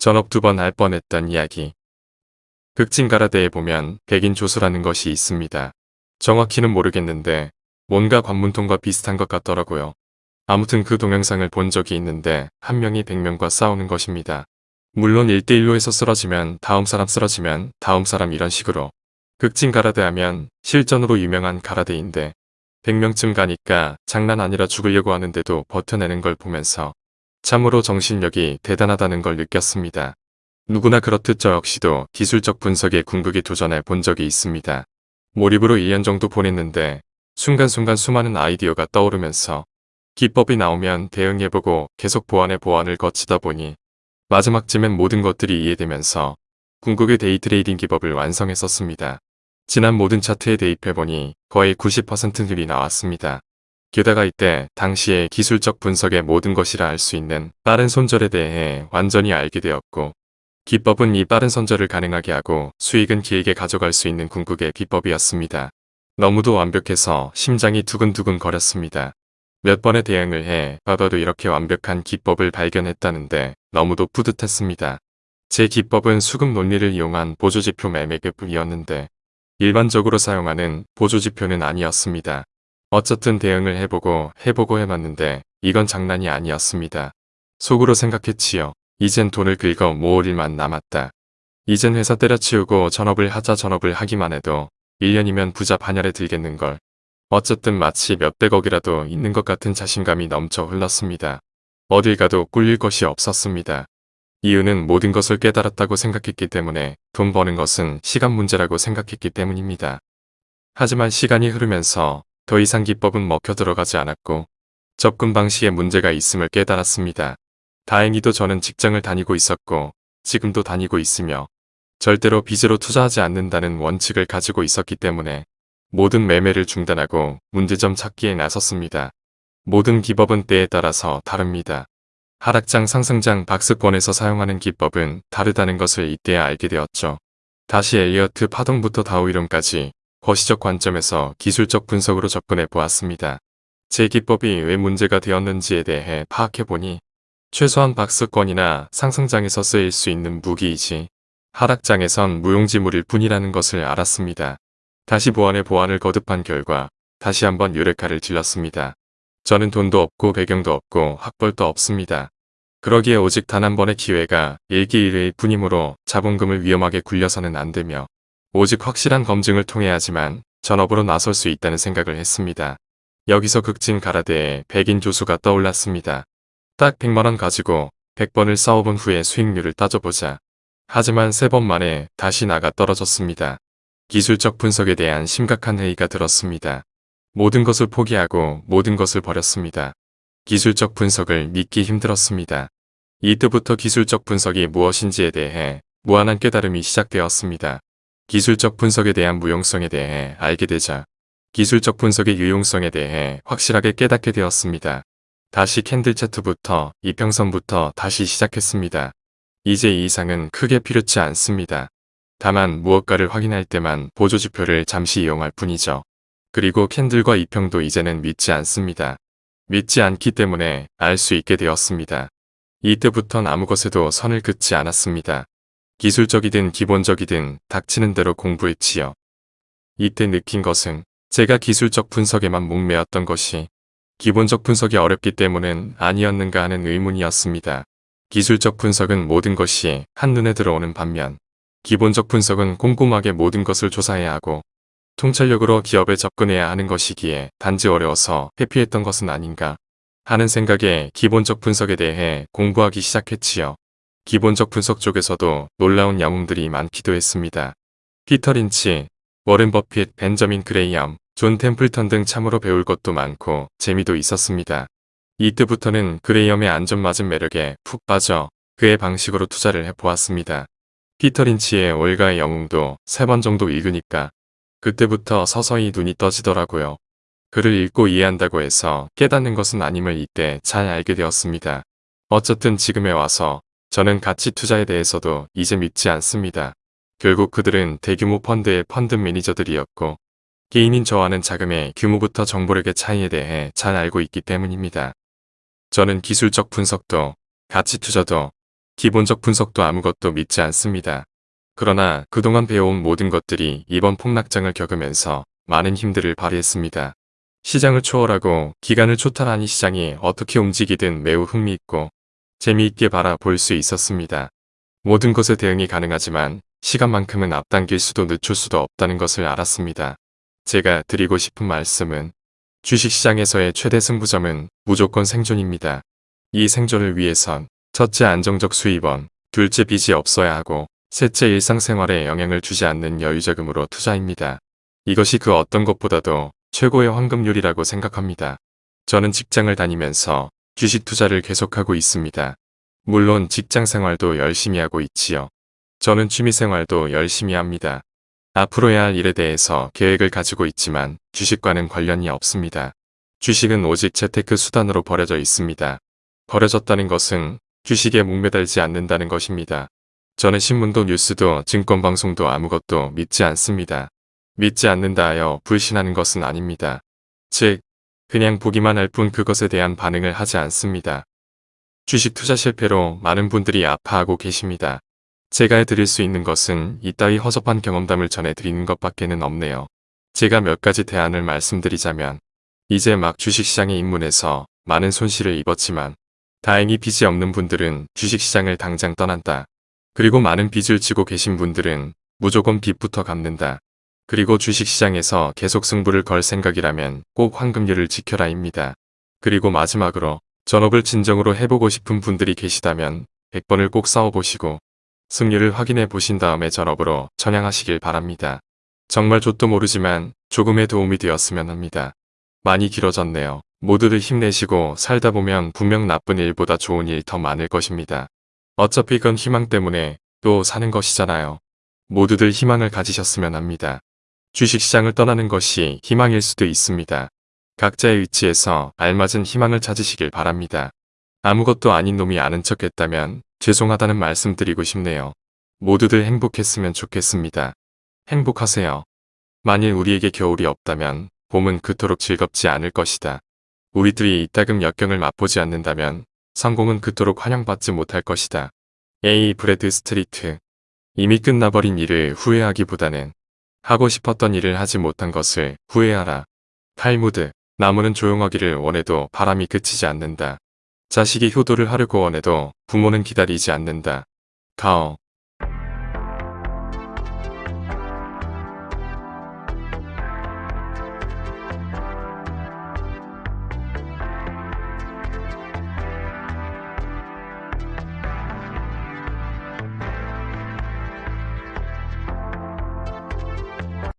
전업 두 번 할 뻔했던 이야기. 극진가라데에 보면 백인 조수라는 것이 있습니다. 정확히는 모르겠는데 뭔가 관문통과 비슷한 것 같더라고요. 아무튼 그 동영상을 본 적이 있는데 한 명이 백 명과 싸우는 것입니다. 물론 1대1로 해서 쓰러지면 다음 사람 쓰러지면 다음 사람 이런 식으로 극진 가라데 하면 실전으로 유명한 가라데인데 100명쯤 가니까 장난 아니라 죽으려고 하는데도 버텨내는 걸 보면서 참으로 정신력이 대단하다는 걸 느꼈습니다. 누구나 그렇듯 저 역시도 기술적 분석에 궁극에 도전해 본 적이 있습니다. 몰입으로 1년 정도 보냈는데 순간순간 수많은 아이디어가 떠오르면서 기법이 나오면 대응해보고 계속 보완에 보완을 거치다 보니 마지막쯤엔 모든 것들이 이해되면서 궁극의 데이트레이딩 기법을 완성했었습니다. 지난 모든 차트에 대입해보니 거의 90%들이 나왔습니다. 게다가 이때 당시에 기술적 분석의 모든 것이라 할수 있는 빠른 손절에 대해 완전히 알게 되었고 기법은 이 빠른 손절을 가능하게 하고 수익은 길게 가져갈 수 있는 궁극의 비법이었습니다. 너무도 완벽해서 심장이 두근두근 거렸습니다. 몇 번의 대응을 해 봐봐도 이렇게 완벽한 기법을 발견했다는데 너무도 뿌듯했습니다. 제 기법은 수급 논리를 이용한 보조지표 매매급이었는데 일반적으로 사용하는 보조지표는 아니었습니다. 어쨌든 대응을 해보고 해보고 해봤는데 이건 장난이 아니었습니다. 속으로 생각했지요. 이젠 돈을 긁어 모을 일만 남았다. 이젠 회사 때려치우고 전업을 하자 전업을 하기만 해도 1년이면 부자 반열에 들겠는걸. 어쨌든 마치 몇백억이라도 있는 것 같은 자신감이 넘쳐 흘렀습니다. 어딜 가도 꿀릴 것이 없었습니다. 이유는 모든 것을 깨달았다고 생각했기 때문에 돈 버는 것은 시간 문제라고 생각했기 때문입니다. 하지만 시간이 흐르면서 더 이상 기법은 먹혀 들어가지 않았고 접근 방식에 문제가 있음을 깨달았습니다. 다행히도 저는 직장을 다니고 있었고 지금도 다니고 있으며 절대로 빚으로 투자하지 않는다는 원칙을 가지고 있었기 때문에 모든 매매를 중단하고 문제점 찾기에 나섰습니다. 모든 기법은 때에 따라서 다릅니다. 하락장 상승장 박스권에서 사용하는 기법은 다르다는 것을 이때야 알게 되었죠. 다시 엘리어트 파동부터 다우 이론까지 거시적 관점에서 기술적 분석으로 접근해 보았습니다. 제 기법이 왜 문제가 되었는지에 대해 파악해보니 최소한 박스권이나 상승장에서 쓰일 수 있는 무기이지 하락장에선 무용지물일 뿐이라는 것을 알았습니다. 다시 보안에 보안을 거듭한 결과 다시 한번 유레카를 질렀습니다. 저는 돈도 없고 배경도 없고 학벌도 없습니다. 그러기에 오직 단 한 번의 기회가 일기일회일 뿐이므로 자본금을 위험하게 굴려서는 안 되며 오직 확실한 검증을 통해야지만 전업으로 나설 수 있다는 생각을 했습니다. 여기서 극진 가라데에 백인 조수가 떠올랐습니다. 딱 100만원 가지고 100번을 싸워본 후에 수익률을 따져보자. 하지만 세 번 만에 다시 나가 떨어졌습니다. 기술적 분석에 대한 심각한 회의가 들었습니다. 모든 것을 포기하고 모든 것을 버렸습니다. 기술적 분석을 믿기 힘들었습니다. 이때부터 기술적 분석이 무엇인지에 대해 무한한 깨달음이 시작되었습니다. 기술적 분석에 대한 무용성에 대해 알게 되자 기술적 분석의 유용성에 대해 확실하게 깨닫게 되었습니다. 다시 캔들 차트부터 이평선부터 다시 시작했습니다. 이제 이 이상은 크게 필요치 않습니다. 다만 무엇가를 확인할 때만 보조지표를 잠시 이용할 뿐이죠. 그리고 캔들과 이평도 이제는 믿지 않습니다. 믿지 않기 때문에 알 수 있게 되었습니다. 이때부턴 아무 것에도 선을 긋지 않았습니다. 기술적이든 기본적이든 닥치는 대로 공부했지요. 이때 느낀 것은 제가 기술적 분석에만 목매었던 것이 기본적 분석이 어렵기 때문은 아니었는가 하는 의문이었습니다. 기술적 분석은 모든 것이 한눈에 들어오는 반면 기본적 분석은 꼼꼼하게 모든 것을 조사해야 하고 통찰력으로 기업에 접근해야 하는 것이기에 단지 어려워서 회피했던 것은 아닌가 하는 생각에 기본적 분석에 대해 공부하기 시작했지요. 기본적 분석 쪽에서도 놀라운 영웅들이 많기도 했습니다. 피터 린치, 워렌 버핏, 벤저민 그레이엄, 존 템플턴 등 참으로 배울 것도 많고 재미도 있었습니다. 이때부터는 그레이엄의 안전마진 매력에 푹 빠져 그의 방식으로 투자를 해보았습니다. 피터 린치의 올가의 영웅도 세 번 정도 읽으니까 그때부터 서서히 눈이 떠지더라고요. 글을 읽고 이해한다고 해서 깨닫는 것은 아님을 이때 잘 알게 되었습니다. 어쨌든 지금에 와서 저는 가치 투자에 대해서도 이제 믿지 않습니다. 결국 그들은 대규모 펀드의 펀드 매니저들이었고 개인인 저와는 자금의 규모부터 정보력의 차이에 대해 잘 알고 있기 때문입니다. 저는 기술적 분석도 가치 투자도 기본적 분석도 아무것도 믿지 않습니다. 그러나 그동안 배워온 모든 것들이 이번 폭락장을 겪으면서 많은 힘들을 발휘했습니다. 시장을 초월하고 기간을 초탈한 이 시장이 어떻게 움직이든 매우 흥미있고 재미있게 바라볼 수 있었습니다. 모든 것에 대응이 가능하지만 시간만큼은 앞당길 수도 늦출 수도 없다는 것을 알았습니다. 제가 드리고 싶은 말씀은 주식시장에서의 최대 승부점은 무조건 생존입니다. 이 생존을 위해선 첫째 안정적 수입원, 둘째 빚이 없어야 하고 셋째 일상생활에 영향을 주지 않는 여유자금으로 투자입니다. 이것이 그 어떤 것보다도 최고의 황금률이라고 생각합니다. 저는 직장을 다니면서 주식 투자를 계속하고 있습니다. 물론 직장 생활도 열심히 하고 있지요. 저는 취미 생활도 열심히 합니다. 앞으로 해야 할 일에 대해서 계획을 가지고 있지만 주식과는 관련이 없습니다. 주식은 오직 재테크 수단으로 버려져 있습니다. 버려졌다는 것은 주식에 목매달지 않는다는 것입니다. 저는 신문도 뉴스도 증권방송도 아무것도 믿지 않습니다. 믿지 않는다 하여 불신하는 것은 아닙니다. 즉, 그냥 보기만 할 뿐 그것에 대한 반응을 하지 않습니다. 주식 투자 실패로 많은 분들이 아파하고 계십니다. 제가 해드릴 수 있는 것은 이따위 허접한 경험담을 전해드리는 것밖에는 없네요. 제가 몇 가지 대안을 말씀드리자면 이제 막 주식시장에 입문해서 많은 손실을 입었지만 다행히 빚이 없는 분들은 주식시장을 당장 떠난다. 그리고 많은 빚을 지고 계신 분들은 무조건 빚부터 갚는다. 그리고 주식시장에서 계속 승부를 걸 생각이라면 꼭 황금률을 지켜라입니다. 그리고 마지막으로 전업을 진정으로 해보고 싶은 분들이 계시다면 100번을 꼭 싸워보시고 승률을 확인해 보신 다음에 전업으로 전향하시길 바랍니다. 정말 좆도 모르지만 조금의 도움이 되었으면 합니다. 많이 길어졌네요. 모두들 힘내시고 살다 보면 분명 나쁜 일보다 좋은 일 더 많을 것입니다. 어차피 그건 희망 때문에 또 사는 것이잖아요. 모두들 희망을 가지셨으면 합니다. 주식시장을 떠나는 것이 희망일 수도 있습니다. 각자의 위치에서 알맞은 희망을 찾으시길 바랍니다. 아무것도 아닌 놈이 아는 척 했다면 죄송하다는 말씀 드리고 싶네요. 모두들 행복했으면 좋겠습니다. 행복하세요. 만일 우리에게 겨울이 없다면 봄은 그토록 즐겁지 않을 것이다. 우리들이 이따금 역경을 맛보지 않는다면 성공은 그토록 환영받지 못할 것이다. A. 브래드 스트리트 이미 끝나버린 일을 후회하기보다는 하고 싶었던 일을 하지 못한 것을 후회하라. 탈무드 나무는 조용하기를 원해도 바람이 그치지 않는다. 자식이 효도를 하려고 원해도 부모는 기다리지 않는다. 가어